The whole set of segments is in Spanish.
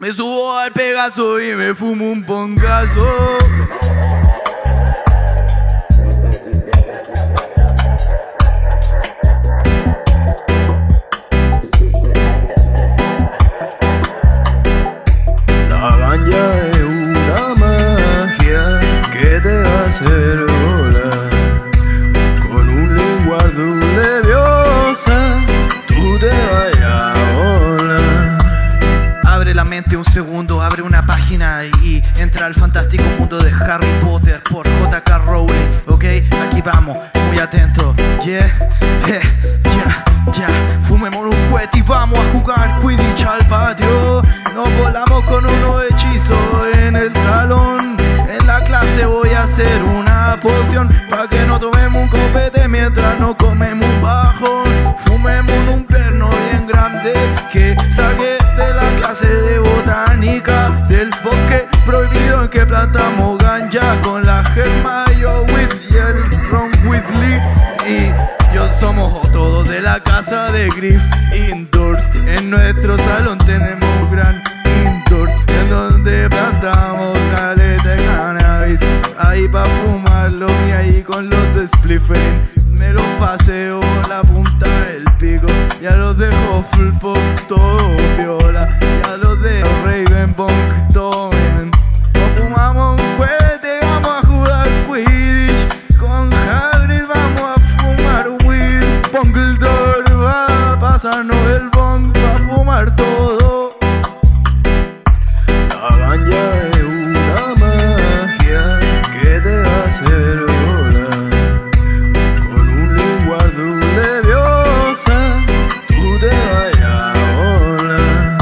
Me subo al Pegaso y me fumo un pongazo. Y entra al fantástico mundo de Harry Potter por J.K. Rowling, ¿ok? Aquí vamos, muy atento, yeah, yeah, ya, ya. Fumemos un cohete y vamos a jugar que plantamos ganja con la Hermione y el Ron Weasley y yo somos todos de la casa de Griff Indoors. En nuestro salón tenemos gran indoors en donde plantamos caleta de cannabis. Ahí pa' fumarlo y ahí con los de Spliffing. Me los paseo la punta del pico. Ya los de Hufflepuff todo viola. Ya los de Ravenbong todo pasarnos el bong, va a fumar todo. La ganja es una magia que te hace volar Con un lenguaje leviosa, tú te vayas a volar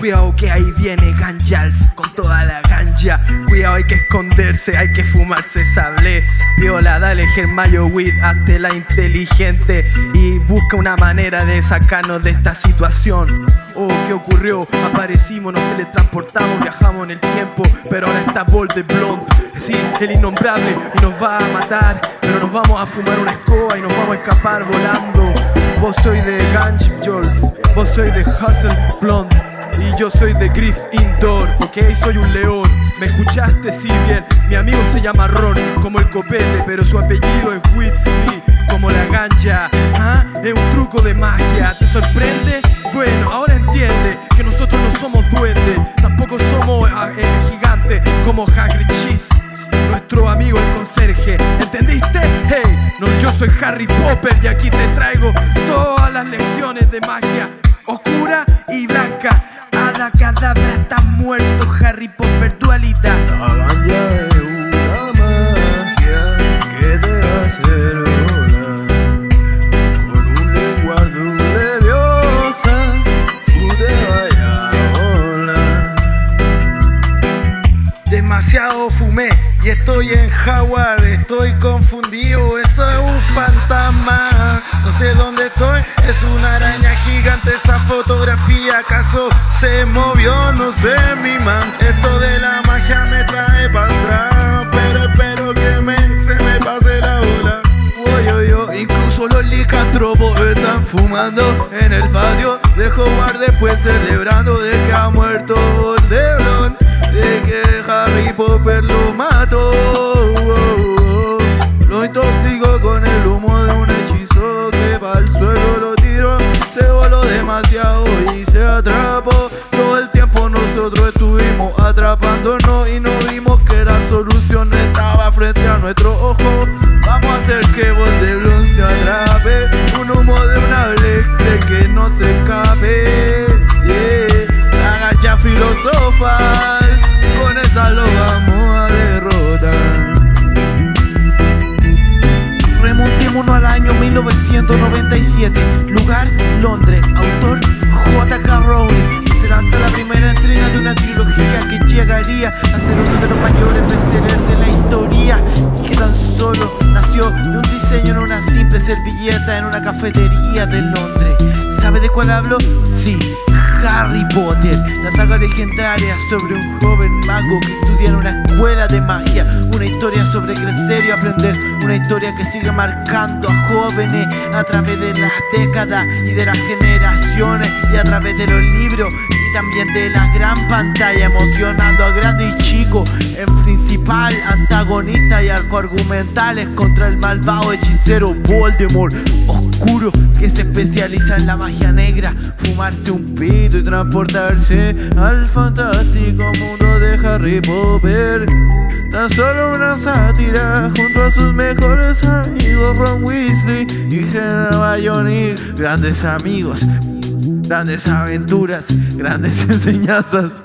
Cuidado que ahí viene Ganjalf con toda la Cuidado, hay que esconderse, hay que fumarse sable. Viola, dale Germayo Weed, hazte la inteligente y busca una manera de sacarnos de esta situación. Oh, ¿qué ocurrió? Aparecimos, nos teletransportamos, viajamos en el tiempo, pero ahora está Bold Blonde. Sí, el innombrable y nos va a matar, pero nos vamos a fumar una escoba y nos vamos a escapar volando. Vos soy de Ganjolf, vos soy de Hustle Blonde. Y yo soy de Griff Indoor, ok, soy un león. ¿Me escuchaste? Sí, bien. Mi amigo se llama Ron, como el copete, pero su apellido es Whitsley, como la ganja. ¿Ah? Es un truco de magia, ¿te sorprende? Bueno, ahora entiende que nosotros no somos duendes, tampoco somos ah, eh, gigantes como Hagrid Cheese. Nuestro amigo el conserje, ¿entendiste? Hey, no, yo soy Harry Potter y aquí te traigo todas las lecciones de magia oscura y blanca. Ada cadabra está muerto, Harry Potter dualidad. La ganja es una magia que te hace volar Con un lenguaje leviosa, tú te vayas a volar Demasiado fumé y estoy en Howard, estoy confundido, eso es un fantasma. No sé dónde estoy, es una araña gigante, esa fotografía acaso se movió, no sé mi man. Esto de la magia me trae para atrás, pero espero que me, se me pase la ola. Oy, oy, oy, Incluso los licantropos están fumando en el patio de Hogwarts después celebrando de que ha muerto Voldemort, de que Harry Potter lo mató. Lo intoxicó con el humo de un hechizo que va al suelo lo tiró, se voló demasiado se atrapó. Todo el tiempo nosotros estuvimos atrapándonos y no vimos que la solución estaba frente a nuestro ojo. Vamos a hacer que Voldemort se atrape, un humo de una lectre que no se escape. La ganja filosofal, con esa lo vamos a derrotar. Remontémonos al año 1997, lugar Londres, autor. Lanza la primera entrega de una trilogía que llegaría a ser uno de los mayores bestsellers de la historia y que tan solo nació de un diseño en una simple servilleta en una cafetería de Londres. ¿Sabe de cuál hablo? Sí, Harry Potter, la saga legendaria sobre un joven mago que estudia en una escuela de magia, una historia sobre crecer y aprender, una historia que sigue marcando a jóvenes a través de las décadas y de las generaciones. y a través de los libros también de la gran pantalla, emocionando a grandes y chicos en principal, antagonista y arco argumentales contra el malvado hechicero Voldemort, oscuro que se especializa en la magia negra, fumarse un pito y transportarse al fantástico mundo de Harry Potter. Tan solo una sátira junto a sus mejores amigos Ron Weasley y Hermione. Grandes amigos, grandes aventuras, grandes enseñanzas.